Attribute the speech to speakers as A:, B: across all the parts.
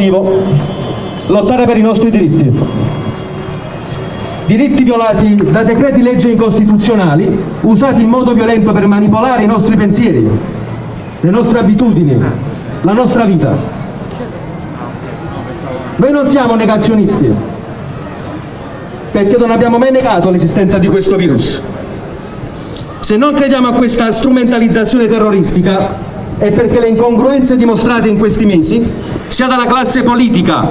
A: motivo lottare per i nostri diritti. Diritti violati da decreti legge incostituzionali usati in modo violento per manipolare i nostri pensieri, le nostre abitudini, la nostra vita. Noi non siamo negazionisti, perché non abbiamo mai negato l'esistenza di questo virus. Se non crediamo a questa strumentalizzazione terroristica è perché le incongruenze dimostrate in questi mesi, sia dalla classe politica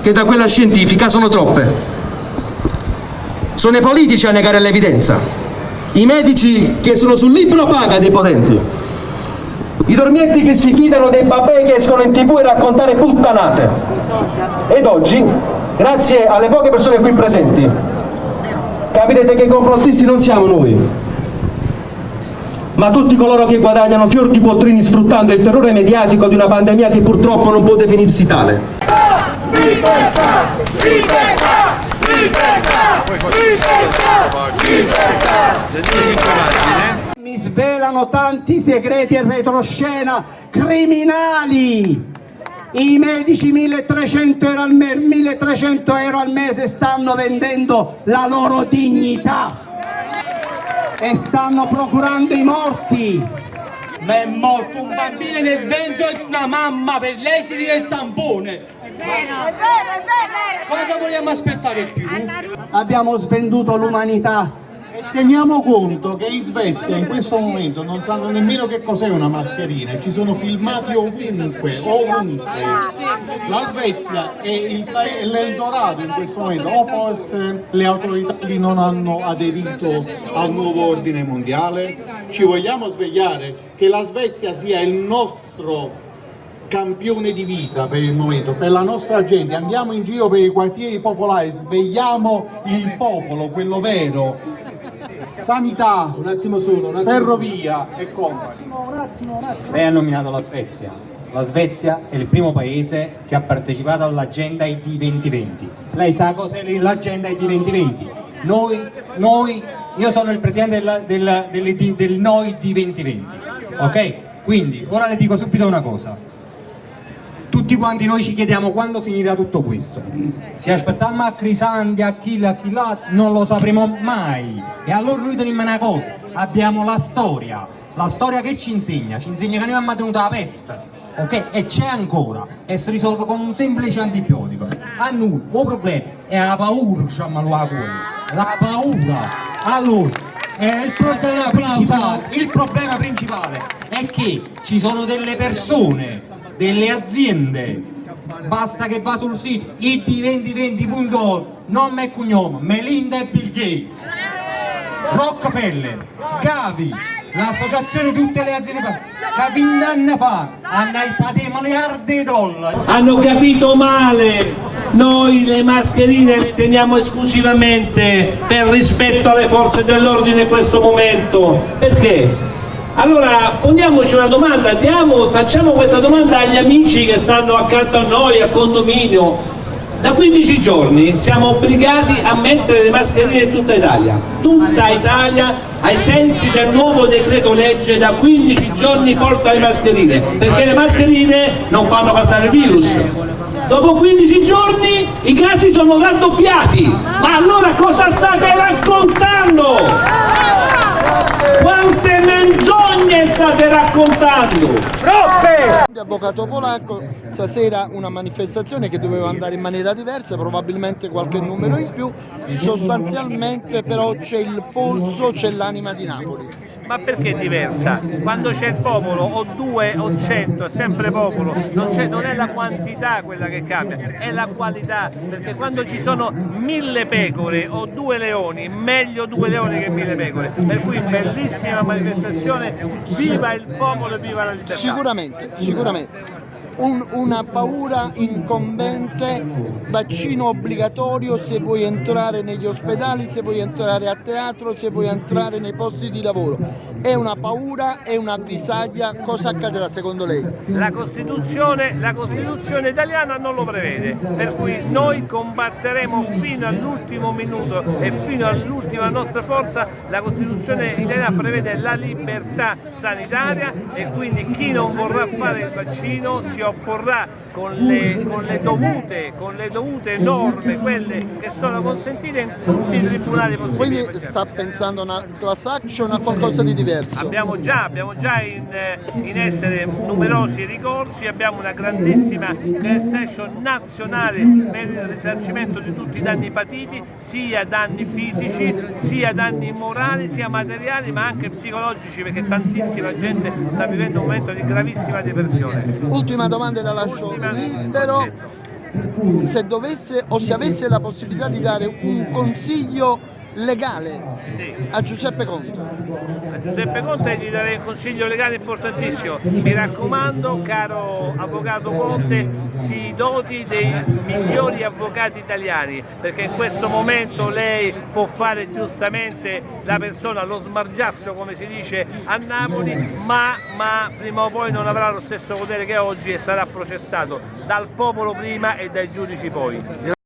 A: che da quella scientifica, sono troppe. Sono i politici a negare l'evidenza, i medici che sono sul libro paga dei potenti, i dormietti che si fidano dei babè che escono in tv e raccontare puttanate. Ed oggi, grazie alle poche persone qui presenti, capirete che i complottisti non siamo noi, ma tutti coloro che guadagnano fior di quattrini sfruttando il terrore mediatico di una pandemia che purtroppo non può definirsi tale.
B: Libertà! Libertà! Libertà! Libertà! Libertà!
C: Mi svelano tanti segreti e retroscena criminali! I medici 1300 euro, al 1300 euro al mese stanno vendendo la loro dignità e stanno procurando i morti
D: ma è morto un bambino nel ventre di una mamma per l'esiti del tampone. Cosa vogliamo aspettare più?
C: Abbiamo svenduto l'umanità
E: Teniamo conto che in Svezia in questo momento non sanno nemmeno che cos'è una mascherina, ci sono filmati ovunque, ovunque. La Svezia è l'Eldorado in questo momento, o forse le autorità lì non hanno aderito al nuovo ordine mondiale? Ci vogliamo svegliare che la Svezia sia il nostro campione di vita per il momento, per la nostra gente, andiamo in giro per i quartieri popolari, svegliamo il popolo, quello vero, sanità, un attimo solo, un attimo ferrovia solo. e compagni.
F: Lei ha nominato la Svezia. La Svezia è il primo paese che ha partecipato all'agenda ID 2020. Lei sa cos'è l'agenda ID 2020? Noi, noi, io sono il presidente del, del, del, del Noi di 2020, ok? Quindi, ora le dico subito una cosa tutti quanti noi ci chiediamo quando finirà tutto questo. Se aspettiamo a Crisanti, a chi a chi là non lo sapremo mai. E allora noi teniamo una cosa. Abbiamo la storia. La storia che ci insegna? ci insegna che noi abbiamo tenuto la peste ok? e c'è ancora. E si risolve con un semplice antibiotico. A noi il problema è la paura diciamo la la paura. Allora il problema, principale, il problema principale è che ci sono delle persone delle aziende. Basta che va sul sito it2020.org nome e cognome Melinda e Bill Gates. Rockefeller Gavi l'associazione di tutte le aziende che 20 anni fa hanno aiutato miliardi di dollari.
D: Hanno capito male. Noi le mascherine le teniamo esclusivamente per rispetto alle forze dell'ordine in questo momento. Perché? Allora poniamoci una domanda, diamo, facciamo questa domanda agli amici che stanno accanto a noi, a condominio. Da 15 giorni siamo obbligati a mettere le mascherine in tutta Italia. Tutta Italia ai sensi del nuovo decreto legge da 15 giorni porta le mascherine, perché le mascherine non fanno passare il virus. Dopo 15 giorni i casi sono raddoppiati. Ma allora
G: Avvocato polacco, stasera una manifestazione che doveva andare in maniera diversa, probabilmente qualche numero in più, sostanzialmente però c'è il polso, c'è l'anima di Napoli.
H: Ma perché diversa? Quando c'è il popolo, o due o cento, è sempre popolo, non, non è la quantità quella che cambia, è la qualità, perché quando ci sono mille pecore o due leoni, meglio due leoni che mille pecore, per cui bellissima manifestazione, viva il popolo e viva la libertà!
G: Sicuramente, sicuramente. Un- una paura incombente, vaccino obbligatorio se vuoi entrare negli ospedali, se vuoi entrare a teatro, se vuoi entrare nei posti di lavoro. È una paura, è una avvisaglia, cosa accadrà secondo lei?
H: La Costituzione, la Costituzione italiana non lo prevede, per cui noi combatteremo fino all'ultimo minuto e fino all'ultima nostra forza. La Costituzione italiana prevede la libertà sanitaria e quindi chi non vorrà fare il vaccino si por la con le, con le dovute, con le dovute norme, quelle che sono consentite in tutti i tribunali possibili.
G: Quindi sta pensando a una class action o a qualcosa di diverso?
H: Abbiamo già, abbiamo già in, in essere numerosi ricorsi, abbiamo una grandissima class action nazionale per il risarcimento di tutti i danni patiti, sia danni fisici, sia danni morali, sia materiali, ma anche psicologici, perché tantissima gente sta vivendo un momento di gravissima depressione.
G: Ultima domanda e la lascio libero. Se dovesse o se avesse la possibilità di dare un consiglio legale a Giuseppe Conte,
H: A Giuseppe Conte gli darei un consiglio legale importantissimo. Mi raccomando, caro avvocato Conte, si doti dei migliori avvocati italiani, perché in questo momento lei può fare giustamente la persona, lo smargiasso come si dice a Napoli, ma, ma prima o poi non avrà lo stesso potere che oggi e sarà processato dal popolo prima e dai giudici poi.